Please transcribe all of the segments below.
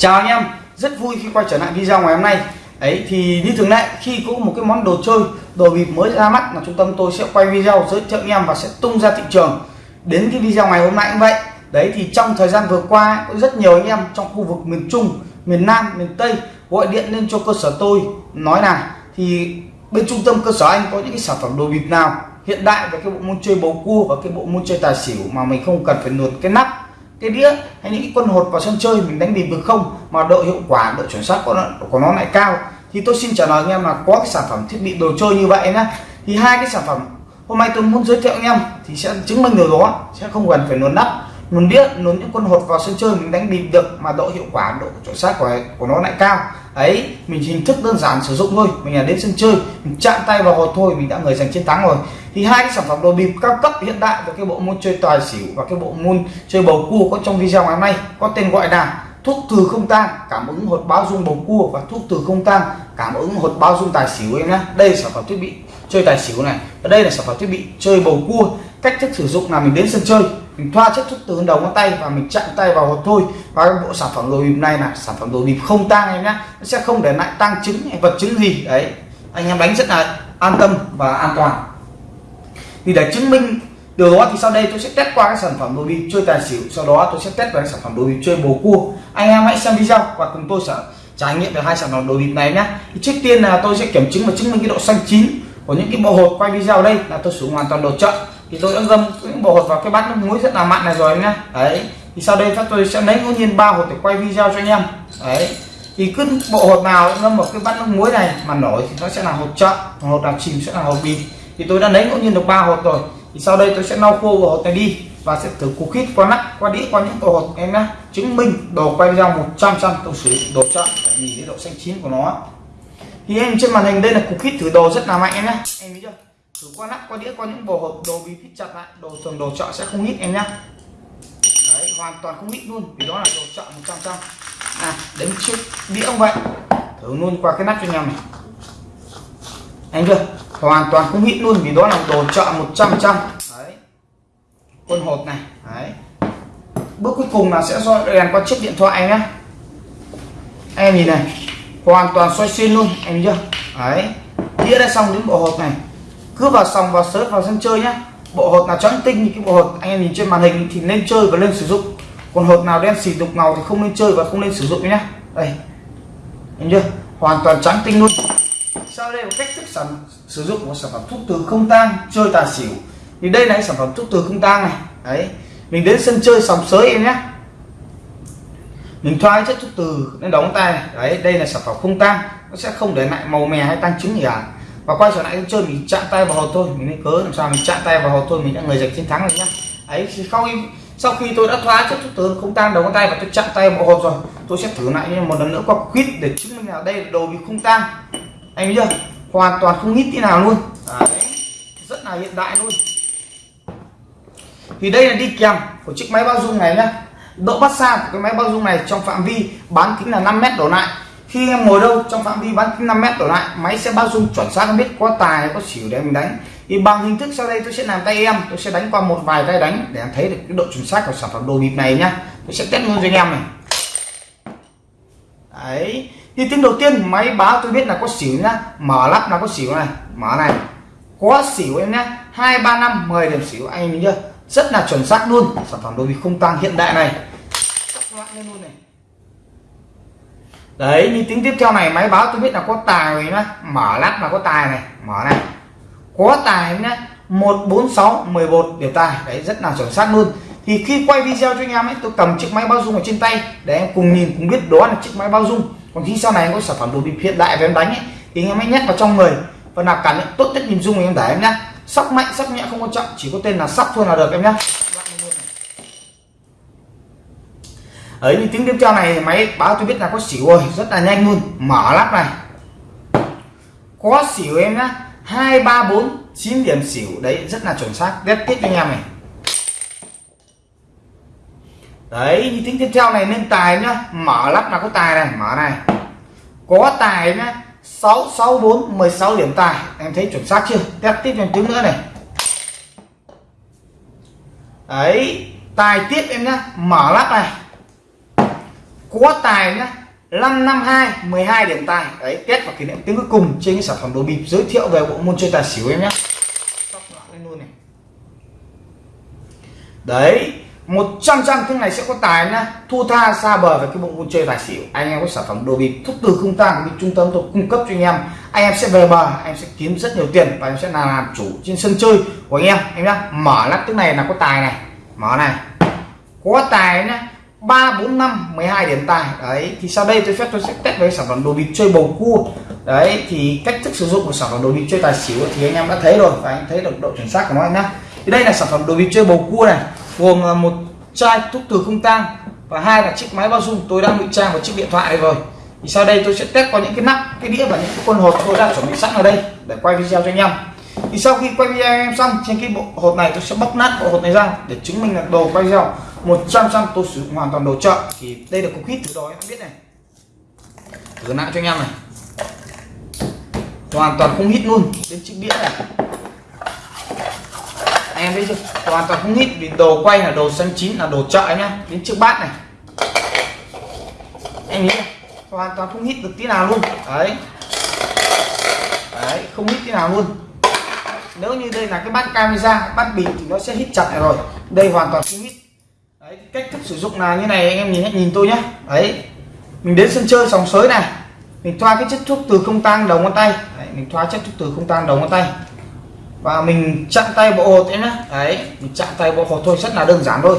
chào anh em, rất vui khi quay trở lại video ngày hôm nay. Ấy thì như thường lệ, khi có một cái món đồ chơi, đồ bịp mới ra mắt là trung tâm tôi sẽ quay video giới thiệu anh em và sẽ tung ra thị trường đến cái video ngày hôm nay cũng vậy. Đấy, thì trong thời gian vừa qua, có rất nhiều anh em trong khu vực miền Trung, miền Nam, miền Tây gọi điện lên cho cơ sở tôi, nói là, thì bên trung tâm cơ sở anh có những cái sản phẩm đồ bịp nào hiện đại về cái bộ môn chơi bầu cua và cái bộ môn chơi tài xỉu mà mình không cần phải nuột cái nắp? Cái đĩa hay những cái quân hột vào sân chơi mình đánh bịp được không mà độ hiệu quả độ chuẩn xác của nó, của nó lại cao thì tôi xin trả lời anh em là có cái sản phẩm thiết bị đồ chơi như vậy nhá. Thì hai cái sản phẩm hôm nay tôi muốn giới thiệu anh em thì sẽ chứng minh điều đó sẽ không cần phải luồn nắp luồn đĩa luồn những con hột vào sân chơi mình đánh bịp được mà độ hiệu quả, độ chuẩn xác của của nó lại cao. Ấy, mình hình thức đơn giản sử dụng thôi. Mình là đến sân chơi, mình chạm tay vào hột thôi, mình đã người giành chiến thắng rồi. Thì hai cái sản phẩm đồ bịp cao cấp hiện đại và cái bộ môn chơi tài xỉu và cái bộ môn chơi bầu cua có trong video ngày hôm nay có tên gọi là thuốc từ không tang cảm ứng hột báo dung bầu cua và thuốc từ không tang cảm ứng hột báo dung tài xỉu em nhé đây là sản phẩm thiết bị chơi tài xỉu này. Và đây là sản phẩm thiết bị chơi bầu cua cách thức sử dụng là mình đến sân chơi, mình thoa chất thuốc từ đầu ngón tay và mình chạm tay vào hột thôi. Và bộ sản phẩm đồ bịp này là sản phẩm đồ bịp không tang em nhé. Nó sẽ không để lại tăng chứng hay vật chứng gì. Đấy, anh em đánh rất là an tâm và an toàn. Thì để chứng minh điều đó thì sau đây tôi sẽ test qua cái sản phẩm đồ bịp chơi tài xỉu. Sau đó tôi sẽ test vào sản phẩm đồ bịp chơi bầu cua. Anh em hãy xem video và cùng tôi sẽ trải nghiệm về hai sản phẩm đồ bịp này nhé. Trước tiên là tôi sẽ kiểm chứng và chứng minh cái độ xanh chín của những cái bộ hột quay video đây là tôi sử dụng hoàn toàn đồ chợ thì tôi đã ngâm những bộ hột vào cái bát nước muối rất là mặn này rồi nhá. Đấy, thì sau đây chắc tôi sẽ lấy ngẫu nhiên ba hột để quay video cho anh em. Đấy, thì cứ bộ hột nào ngâm một cái bát nước muối này mà nổi thì nó sẽ là hột chậm hột nào chìm sẽ là hột bịp thì tôi đã lấy ngẫu nhiên được ba hột rồi. Thì sau đây tôi sẽ lau khô bộ hột này đi và sẽ thử cục khít qua nắp, qua đĩa, qua những bộ hột em nhé chứng minh đồ quay video 100 trăm tôi sử dụng đồ chậm để nhìn cái độ xanh chín của nó. Thì em trên màn hình đây là cục khít thử đồ rất là mạnh em nhé em thấy chưa? Thử qua nắp qua đĩa qua những bộ hộp đồ bị thích chặt lại. Đồ thường đồ chợ sẽ không hít em nhá, đấy hoàn toàn không hít luôn vì đó là đồ chợ 100 trăm à đến chiếc đĩa cũng vậy. Thử luôn qua cái nắp cho nhau này. Anh chưa? Hoàn toàn không hít luôn vì đó là đồ chợ 100 trăm đấy. Quân hột này đấy. Bước cuối cùng là sẽ soi đèn qua chiếc điện thoại nhá. Em nhìn này hoàn toàn xoay xuyên luôn em chưa? Đấy. Đĩa đã xong những bộ hộp này cứ vào sòng vào sớt vào sân chơi nhá. Bộ hột nào trắng tinh như cái bộ hột anh em nhìn trên màn hình thì nên chơi và nên sử dụng. Còn hột nào đen xì đục ngầu thì không nên chơi và không nên sử dụng nhá. Đây. Nhìn chưa? Hoàn toàn trắng tinh luôn. Sau đây một cách thức sản, sử dụng một sản phẩm thuốc từ không tang, chơi tài xỉu? Thì đây là sản phẩm thuốc từ không tang này. Đấy. Mình đến sân chơi sòng sới em nhé mình thoa chất thuốc từ, nên đóng tay này. đấy, đây là sản phẩm không tang. Nó sẽ không để lại màu mè hay tăng trứng gì cả và quay trở lại sân chơi mình chạm tay vào hột thôi, mình nên cớ làm sao mình chạm tay vào hột thôi, mình đã người giành chiến thắng rồi nhá. Ấy, thì sau khi sau khi tôi đã thoá chất chút tướng, không tang đầu ngón tay và tôi chạm tay vào hột rồi, tôi sẽ thử lại một lần nữa qua quýt để chứng minh là đây là đồ bị không tang anh biết chưa? Hoàn toàn không hít tí nào luôn. Đấy, rất là hiện đại luôn. Thì đây là đi kèm của chiếc máy bao dung này nhá. Độ bắt xa của cái máy bao dung này trong phạm vi bán kính là 5 mét đổ lại khi em ngồi đâu, trong phạm vi bán kính 5 mét đổ lại, máy sẽ bao dung chuẩn xác, biết có tài, có xỉu để mình đánh. Thì bằng hình thức sau đây tôi sẽ làm tay em, tôi sẽ đánh qua một vài tay đánh để em thấy được cái độ chuẩn xác của sản phẩm đồ bịp này nhá. Tôi sẽ test luôn cho anh em này. Đấy. Thì tiếng đầu tiên, máy báo tôi biết là có xỉu nhá. Mở lắp là có xỉu này, mở này. Có xỉu em nhá. Hai, ba, năm 10 điểm xỉu, anh nhìn chưa? Rất là chuẩn xác luôn. Sản phẩm đồ bịp không tăng hiện đại này. Luôn này đấy như tiếng tiếp theo này máy báo tôi biết là có tài rồi nhá. Mở lắp là có tài này. Mở này. Có tài nhá. 146 11 điểm tài. Đấy rất là chuẩn xác luôn. Thì khi quay video cho anh em ấy tôi cầm chiếc máy bao dung ở trên tay. Để em cùng nhìn cùng biết đó là chiếc máy bao dung còn khi sau này em có sản phẩm đồ bịp hiện đại về em đánh ấy, thì anh em hãy nhét vào trong người. Và là cảm nhận tốt nhất nhìn dung em để em nhá. Sóc mạnh sóc nhẹ không quan trọng. Chỉ có tên là sóc thôi là được em nhá. Ấy, như tiếng tiếp theo này máy báo tôi biết là có xỉu rồi, rất là nhanh luôn. Mở lắp này. Có xỉu em nhá. Hai, ba, bốn, chín điểm xỉu. Đấy, rất là chuẩn xác. Test tiếp cho anh em này. Đấy, như tiếng tiếp theo này lên tài nhá. Mở lắp là có tài này. Mở này. Có tài nhá. 664 16 điểm tài. Em thấy chuẩn xác chưa? Test tiếp cho tiếng nữa này. Đấy, tài tiếp em nhá. Mở lắp này quá tài nhá. 552 12 điểm tài. Đấy, kết và kỷ niệm tiếng cuối cùng trên cái sản phẩm đồ bịp. Giới thiệu về bộ môn chơi tài xỉu em nhé luôn này. Đấy 100 trăm cái này sẽ có tài nhá. Thu tha xa bờ về cái bộ môn chơi tài xỉu. Anh em có sản phẩm đồ bịp. Thuốc từ không tang của trung tâm tôi cung cấp cho anh em. Anh em sẽ về bờ, anh em sẽ kiếm rất nhiều tiền và anh em sẽ là làm chủ trên sân chơi của anh em. Em nhá, mở lắp tức này là có tài này. Mở này. Có tài nhá ba bốn năm 12 điểm tài. Đấy, thì sau đây tôi phép tôi sẽ test với sản phẩm đồ bịp chơi bầu cua. Đấy, thì cách thức sử dụng của sản phẩm đồ bịp chơi tài xỉu thì anh em đã thấy rồi và anh thấy được độ chuẩn xác của nó anh nhá. Thì đây là sản phẩm đồ bịp chơi bầu cua này, gồm à, một chai thuốc từ không tang và hai là chiếc máy bao dung. Tôi đang ngụy trang vào chiếc điện thoại này rồi. Thì sau đây tôi sẽ test qua những cái nắp, cái đĩa và những cái con hộp tôi đã chuẩn bị sẵn ở đây để quay video cho anh em. Thì sau khi quay video em xong, trên cái bộ hộp này tôi sẽ bóc nát bộ hộp này ra để chứng minh là đồ quay video. 100 trăm tôi sử dụng hoàn toàn đồ chợ. Thì đây là cục hít từ đó em biết này. Thử lại cho anh em này. Hoàn toàn không hít luôn đến chiếc đĩa này. Anh em thấy chưa? Hoàn toàn không hít vì đồ quay là đồ xanh chín, là đồ chợ nhá đến chiếc bát này. Em nghĩ hoàn toàn không hít được tí nào luôn. Đấy. Đấy, không hít tí nào luôn. Nếu như đây là cái bát camera, bát bình thì nó sẽ hít chặt này rồi. Đây hoàn toàn không hít đấy cách thức sử dụng là như này anh em nhìn nhìn tôi nhé đấy mình đến sân chơi sòng sới này. Mình thoa cái chất thuốc từ không tang đầu ngón tay. Đấy, mình thoa chất thuốc từ không tang đầu ngón tay. Và mình chặn tay bộ hột em nhé đấy mình chặn tay bộ hột thôi rất là đơn giản thôi.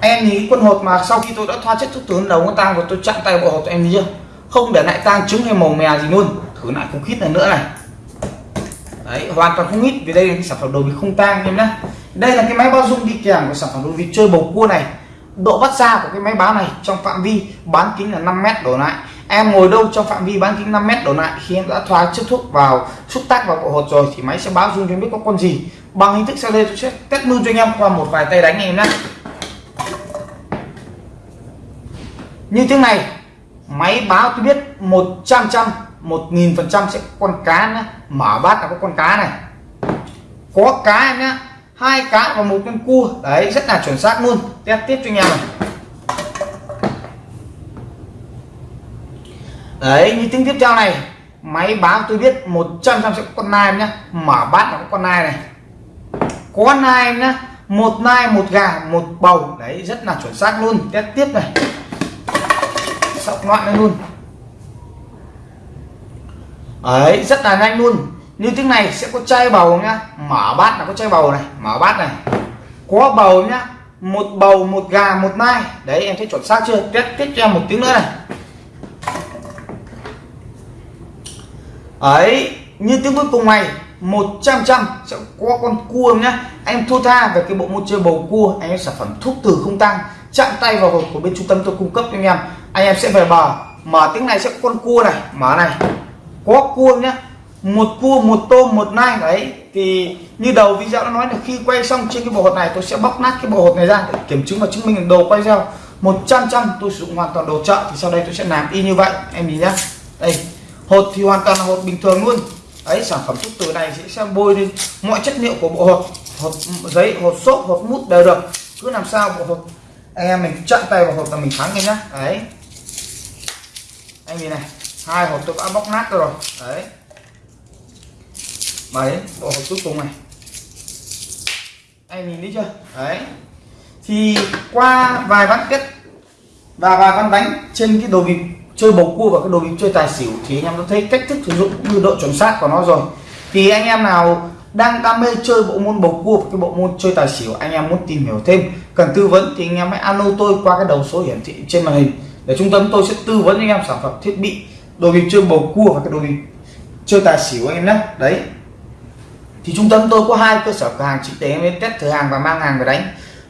Em nhìn quân hột mà sau khi tôi đã thoa chất thuốc từ đầu ngón tay và tôi chặn tay bộ hột em nhìn chưa? Không để lại tang trứng hay màu mè gì luôn. Thử lại không khít này nữa này. Đấy hoàn toàn không ít vì đây là cái sản phẩm đồ bị không tang em nhé đây là cái máy bao dung đi kèm của sản phẩm đồ vịt chơi bầu cua này. Độ bắt ra của cái máy báo này trong phạm vi bán kính là 5 mét đổ lại. Em ngồi đâu trong phạm vi bán kính 5 mét đổ lại. Khi em đã thoa chất thuốc vào, xúc tác vào bộ hột rồi thì máy sẽ báo dung cho em biết có con gì. Bằng hình thức sau đây tôi sẽ test luôn cho anh em qua một vài tay đánh em nhé. Như thế này, máy báo tôi biết 100 trăm một nghìn phần trăm sẽ con cá nhá mở bát là có con cá này. Có cá nhá hai cá và một con cua. Đấy, rất là chuẩn xác luôn. Test tiếp cho anh em này. Đấy, như tiếng tiếp theo này, máy báo tôi biết 100 trăm sẽ có con nai nhá. Mở bát là có con nai này. Có nai nhá. Một nai, một gà, một bầu. Đấy, rất là chuẩn xác luôn. Test tiếp này. Sọc loạn lên luôn. Ấy rất là nhanh luôn như tiếng này sẽ có chai bầu nhá. Mở bát là có chai bầu này. Mở bát này. Có bầu nhá. Một bầu, một gà, một nai. Đấy, em thấy chuẩn xác chưa? Test tiếp cho em một tiếng nữa này. Ấy, như tiếng cuối cùng này 100 trăm sẽ có con cua nhá. Em thua tha về cái bộ môn chơi bầu cua. Anh em sản phẩm thuốc từ không tăng. Chạm tay vào hộp của bên trung tâm tôi cung cấp cho anh em. Anh em sẽ về bờ. Mở tiếng này sẽ có con cua này. Mở này. Có cua nhá một cua một tôm một nai đấy. Thì như đầu video đã nói là khi quay xong trên cái bộ hột này tôi sẽ bóc nát cái bộ hột này ra để kiểm chứng và chứng minh đồ quay video 100 trăm tôi sử dụng hoàn toàn đồ chợ thì sau đây tôi sẽ làm y như vậy. Em nhìn nhá. Đây hột thì hoàn toàn là hột bình thường luôn. Ấy sản phẩm thuốc từ này sẽ, bôi lên mọi chất liệu của bộ hột. Hột giấy hột xốp hột mút đều được. Cứ làm sao bộ hột anh em mình chặn tay vào hột là mình thắng ngay nhá. Đấy. Anh nhìn này hai hộp tôi đã bóc nát rồi. Đấy mà đến bộ hộp cuối cùng này anh nhìn thấy chưa? Đấy. Thì qua vài ván kết và vài ván đánh trên cái đồ bịp chơi bầu cua và cái đồ bịp chơi tài xỉu thì anh em đã thấy cách thức sử dụng cũng như độ chuẩn xác của nó rồi. Thì anh em nào đang đam mê chơi bộ môn bầu cua cái bộ môn chơi tài xỉu anh em muốn tìm hiểu thêm cần tư vấn thì anh em hãy alo tôi qua cái đầu số hiển thị trên màn hình. Để trung tâm tôi sẽ tư vấn anh em sản phẩm thiết bị đồ bịp chơi bầu cua và cái đồ bịp chơi tài xỉu anh em nhé. Đấy thì trung tâm tôi có hai cơ sở cửa hàng trực tế đến test thử hàng và mang hàng về đánh.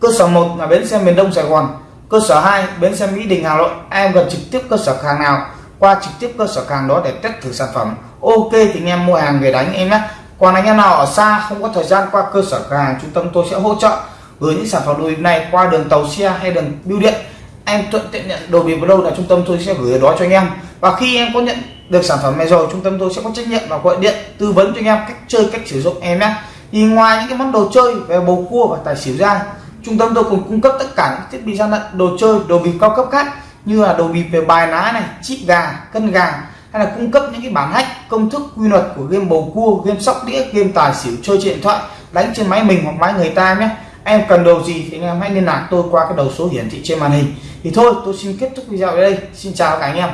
Cơ sở một là bến xe miền đông sài gòn, cơ sở 2 bến xe mỹ đình hà nội. Em gần trực tiếp cơ sở hàng nào, qua trực tiếp cơ sở hàng đó để test thử sản phẩm. Ok thì anh em mua hàng về đánh em nhé. Còn anh em nào ở xa không có thời gian qua cơ sở cửa hàng, trung tâm tôi sẽ hỗ trợ gửi những sản phẩm đồ bịp này qua đường tàu xe hay đường bưu điện. Em thuận tiện nhận đồ bịp vào đâu là trung tâm tôi sẽ gửi ở đó cho anh em. Và khi em có nhận được sản phẩm này rồi, trung tâm tôi sẽ có trách nhiệm và gọi điện tư vấn cho anh em cách chơi, cách sử dụng em nhé. Thì ngoài những cái món đồ chơi về bầu cua và tài xỉu ra, trung tâm tôi còn cung cấp tất cả những thiết bị gian lận đồ chơi, đồ bịp cao cấp khác như là đồ bịp về bài ná này, chip gà, cân gà, hay là cung cấp những cái bản hack, công thức quy luật của game bầu cua, game sóc đĩa, game tài xỉu, chơi trên điện thoại, đánh trên máy mình hoặc máy người ta nhé. Em cần đồ gì thì anh em hãy liên lạc tôi qua cái đầu số hiển thị trên màn hình. Thì thôi, tôi xin kết thúc video ở đây. Xin chào các anh em.